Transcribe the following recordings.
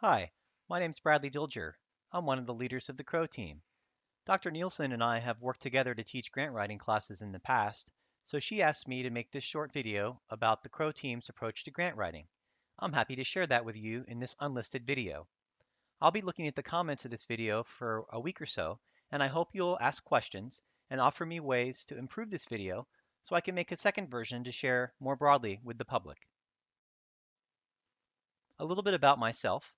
Hi, my name's Bradley Dilger. I'm one of the leaders of the CROW team. Dr. Nielsen and I have worked together to teach grant writing classes in the past, so she asked me to make this short video about the CROW team's approach to grant writing. I'm happy to share that with you in this unlisted video. I'll be looking at the comments of this video for a week or so, and I hope you'll ask questions and offer me ways to improve this video so I can make a second version to share more broadly with the public. A little bit about myself.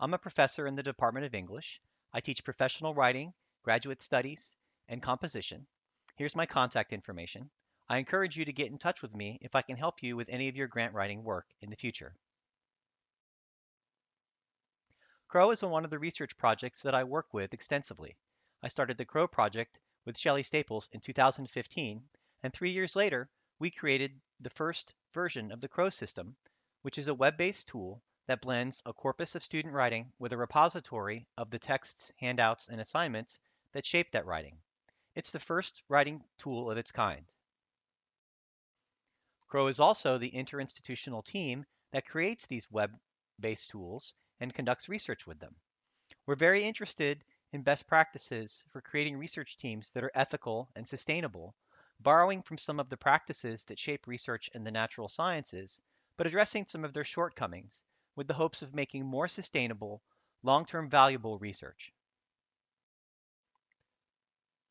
I'm a professor in the Department of English. I teach professional writing, graduate studies, and composition. Here's my contact information. I encourage you to get in touch with me if I can help you with any of your grant writing work in the future. CROW is one of the research projects that I work with extensively. I started the CROW project with Shelley Staples in 2015, and three years later, we created the first version of the CROW system, which is a web-based tool that blends a corpus of student writing with a repository of the texts, handouts, and assignments that shape that writing. It's the first writing tool of its kind. CROW is also the interinstitutional team that creates these web-based tools and conducts research with them. We're very interested in best practices for creating research teams that are ethical and sustainable, borrowing from some of the practices that shape research in the natural sciences, but addressing some of their shortcomings with the hopes of making more sustainable, long-term valuable research.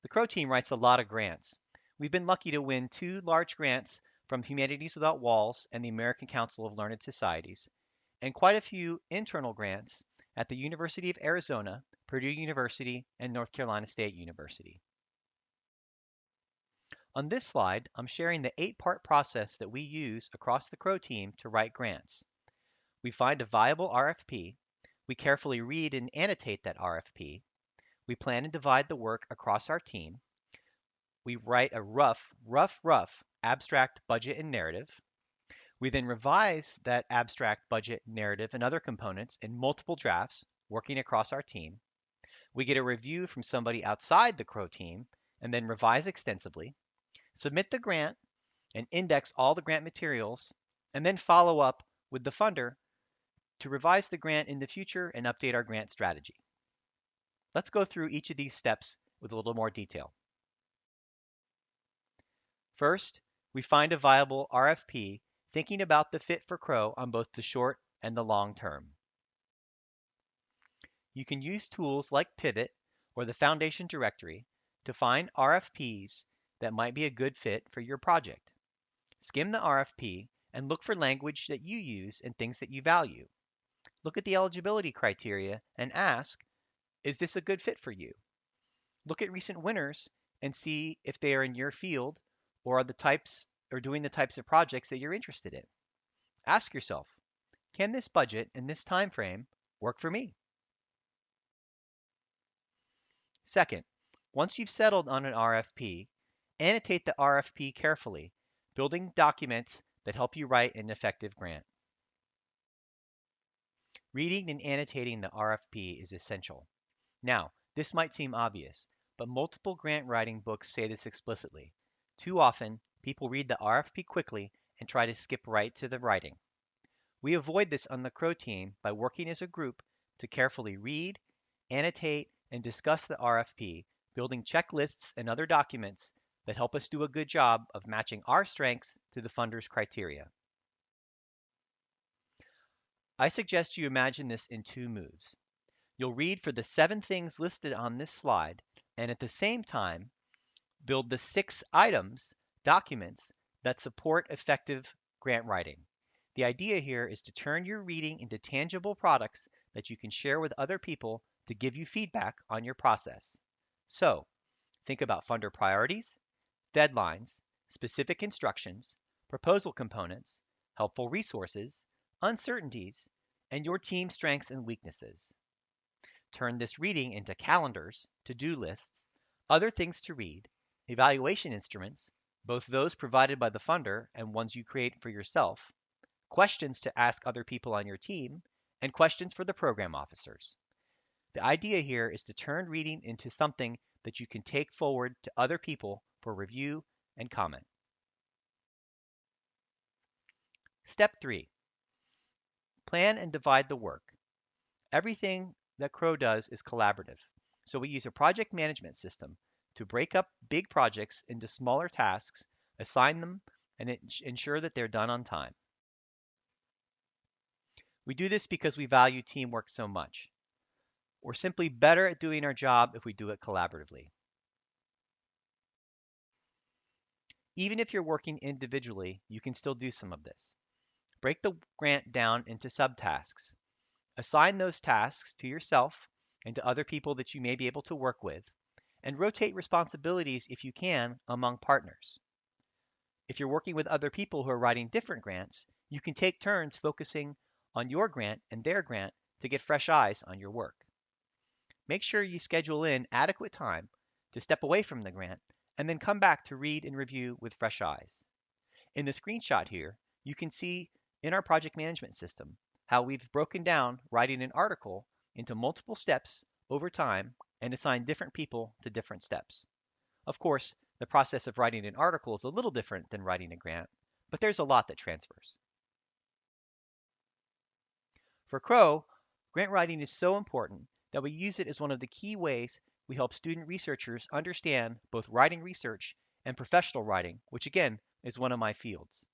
The CROW team writes a lot of grants. We've been lucky to win two large grants from Humanities Without Walls and the American Council of Learned Societies, and quite a few internal grants at the University of Arizona, Purdue University, and North Carolina State University. On this slide, I'm sharing the eight-part process that we use across the CROW team to write grants. We find a viable RFP. We carefully read and annotate that RFP. We plan and divide the work across our team. We write a rough, rough, rough abstract budget and narrative. We then revise that abstract budget, narrative, and other components in multiple drafts, working across our team. We get a review from somebody outside the CROW team and then revise extensively, submit the grant, and index all the grant materials, and then follow up with the funder to revise the grant in the future and update our grant strategy. Let's go through each of these steps with a little more detail. First, we find a viable RFP thinking about the fit for CROW on both the short and the long term. You can use tools like Pivot or the Foundation Directory to find RFPs that might be a good fit for your project. Skim the RFP and look for language that you use and things that you value. Look at the eligibility criteria and ask, is this a good fit for you? Look at recent winners and see if they are in your field or are the types or doing the types of projects that you're interested in. Ask yourself, can this budget and this time frame work for me? Second, once you've settled on an RFP, annotate the RFP carefully, building documents that help you write an effective grant. Reading and annotating the RFP is essential. Now, this might seem obvious, but multiple grant writing books say this explicitly. Too often, people read the RFP quickly and try to skip right to the writing. We avoid this on the CROW team by working as a group to carefully read, annotate, and discuss the RFP, building checklists and other documents that help us do a good job of matching our strengths to the funder's criteria. I suggest you imagine this in two moves. You'll read for the seven things listed on this slide, and at the same time, build the six items, documents, that support effective grant writing. The idea here is to turn your reading into tangible products that you can share with other people to give you feedback on your process. So, think about funder priorities, deadlines, specific instructions, proposal components, helpful resources, uncertainties, and your team's strengths and weaknesses. Turn this reading into calendars, to-do lists, other things to read, evaluation instruments, both those provided by the funder and ones you create for yourself, questions to ask other people on your team, and questions for the program officers. The idea here is to turn reading into something that you can take forward to other people for review and comment. Step 3. Plan and divide the work. everything that Crow does is collaborative. So we use a project management system to break up big projects into smaller tasks, assign them, and ensure that they're done on time. We do this because we value teamwork so much. We're simply better at doing our job if we do it collaboratively. Even if you're working individually, you can still do some of this. Break the grant down into subtasks. Assign those tasks to yourself and to other people that you may be able to work with, and rotate responsibilities if you can among partners. If you're working with other people who are writing different grants, you can take turns focusing on your grant and their grant to get fresh eyes on your work. Make sure you schedule in adequate time to step away from the grant and then come back to read and review with fresh eyes. In the screenshot here, you can see in our project management system how we've broken down writing an article into multiple steps over time and assigned different people to different steps. Of course, the process of writing an article is a little different than writing a grant, but there's a lot that transfers. For Crow, grant writing is so important that we use it as one of the key ways we help student researchers understand both writing research and professional writing, which again is one of my fields.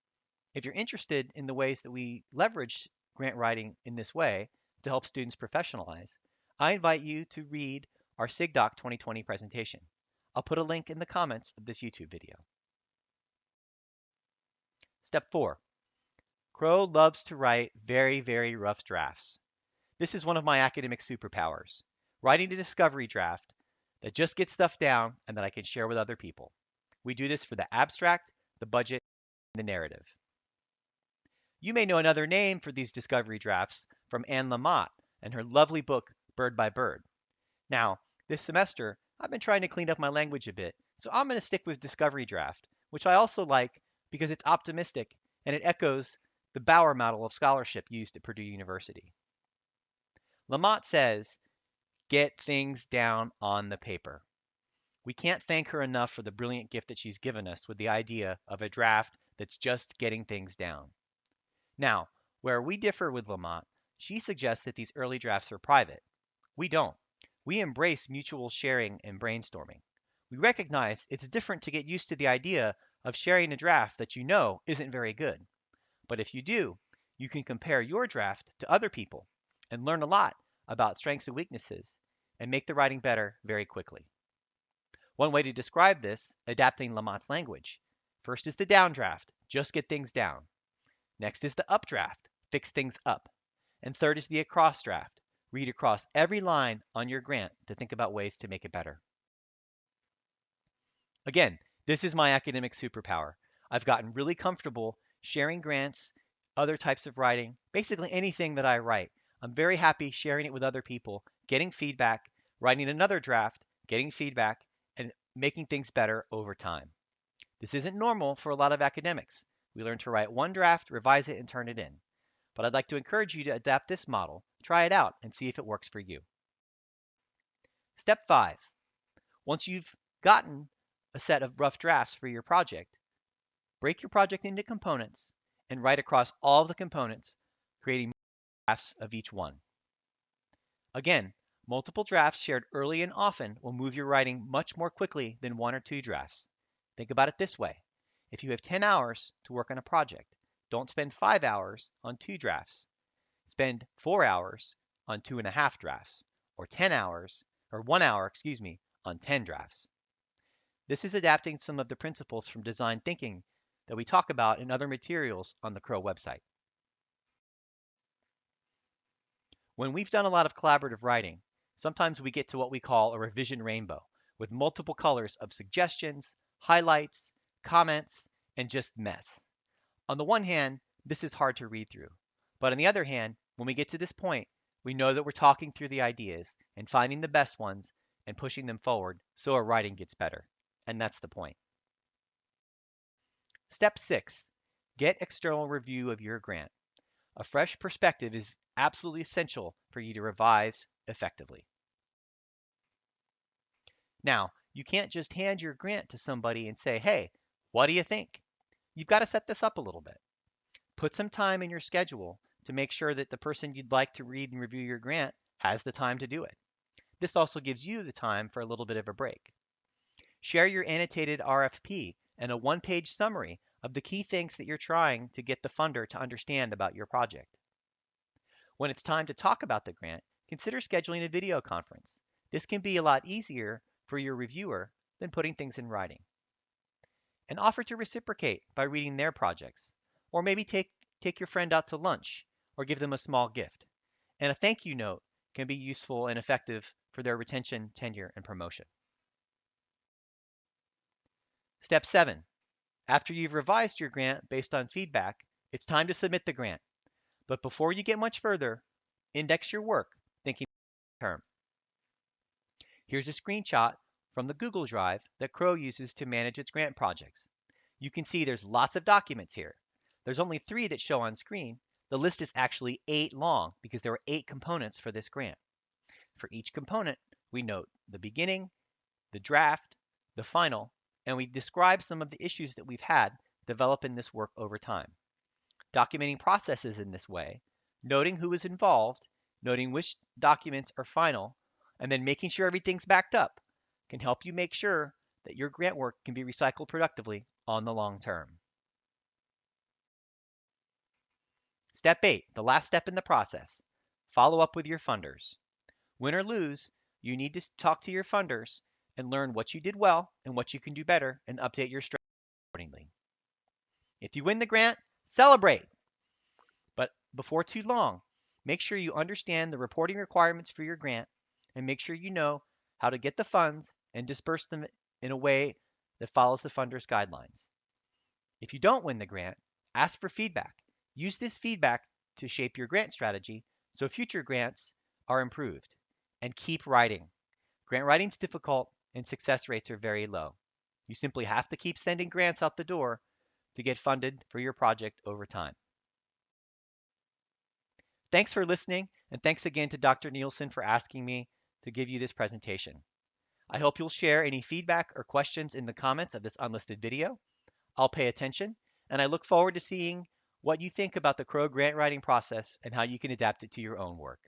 If you're interested in the ways that we leverage grant writing in this way to help students professionalize, I invite you to read our SIGDoc 2020 presentation. I'll put a link in the comments of this YouTube video. Step 4. Crow loves to write very, very rough drafts. This is one of my academic superpowers, writing a discovery draft that just gets stuff down and that I can share with other people. We do this for the abstract, the budget, and the narrative. You may know another name for these discovery drafts from Anne Lamott and her lovely book, Bird by Bird. Now, this semester, I've been trying to clean up my language a bit, so I'm going to stick with discovery draft, which I also like because it's optimistic and it echoes the Boyer model of scholarship used at Purdue University. Lamott says get things down on the paper. We can't thank her enough for the brilliant gift that she's given us with the idea of a draft that's just getting things down. Now, where we differ with Lamott, she suggests that these early drafts are private. We don't. We embrace mutual sharing and brainstorming. We recognize it's different to get used to the idea of sharing a draft that you know isn't very good. But if you do, you can compare your draft to other people and learn a lot about strengths and weaknesses, and make the writing better very quickly. One way to describe this, adapting Lamott's language. First is the downdraft, just get things down. Next is the updraft, fix things up. And third is the across draft, read across every line on your grant to think about ways to make it better. Again, this is my academic superpower. I've gotten really comfortable sharing grants, other types of writing, basically anything that I write. I'm very happy sharing it with other people, getting feedback, writing another draft, getting feedback, and making things better over time. This isn't normal for a lot of academics. We learn to write one draft, revise it, and turn it in. But I'd like to encourage you to adapt this model, try it out, and see if it works for you. Step 5. Once you've gotten a set of rough drafts for your project, break your project into components and write across all of the components, creating drafts of each one. Again, multiple drafts shared early and often will move your writing much more quickly than one or two drafts. Think about it this way. If you have 10 hours to work on a project, don't spend five hours on two drafts. Spend four hours on two and a half drafts, or 10 hours, or one hour, excuse me, on 10 drafts. This is adapting some of the principles from design thinking that we talk about in other materials on the Crow website. When we've done a lot of collaborative writing, sometimes we get to what we call a revision rainbow with multiple colors of suggestions, highlights, comments, and just mess. On the one hand, this is hard to read through. But on the other hand, when we get to this point, we know that we're talking through the ideas and finding the best ones and pushing them forward so our writing gets better. And that's the point. Step six, get external review of your grant. A fresh perspective is absolutely essential for you to revise effectively. Now, you can't just hand your grant to somebody and say, hey, what do you think? You've got to set this up a little bit. Put some time in your schedule to make sure that the person you'd like to read and review your grant has the time to do it. This also gives you the time for a little bit of a break. Share your annotated RFP and a one-page summary of the key things that you're trying to get the funder to understand about your project. When it's time to talk about the grant, consider scheduling a video conference. This can be a lot easier for your reviewer than putting things in writing. And offer to reciprocate by reading their projects, or maybe take, take your friend out to lunch or give them a small gift. And a thank you note can be useful and effective for their retention, tenure, and promotion. Step 7. After you've revised your grant based on feedback, it's time to submit the grant. But before you get much further, index your work, thinking term. Here's a screenshot from the Google Drive that Crow uses to manage its grant projects. You can see there's lots of documents here. There's only three that show on screen. The list is actually eight long because there were eight components for this grant. For each component, we note the beginning, the draft, the final, and we describe some of the issues that we've had developing this work over time documenting processes in this way, noting who is involved, noting which documents are final, and then making sure everything's backed up can help you make sure that your grant work can be recycled productively on the long term. Step 8, the last step in the process. Follow up with your funders. Win or lose, you need to talk to your funders and learn what you did well and what you can do better and update your strategy accordingly. If you win the grant, Celebrate! But before too long, make sure you understand the reporting requirements for your grant and make sure you know how to get the funds and disperse them in a way that follows the funder's guidelines. If you don't win the grant, ask for feedback. Use this feedback to shape your grant strategy so future grants are improved. And keep writing. Grant writing is difficult and success rates are very low. You simply have to keep sending grants out the door to get funded for your project over time. Thanks for listening, and thanks again to Dr. Nielsen for asking me to give you this presentation. I hope you'll share any feedback or questions in the comments of this unlisted video. I'll pay attention, and I look forward to seeing what you think about the Crow grant writing process and how you can adapt it to your own work.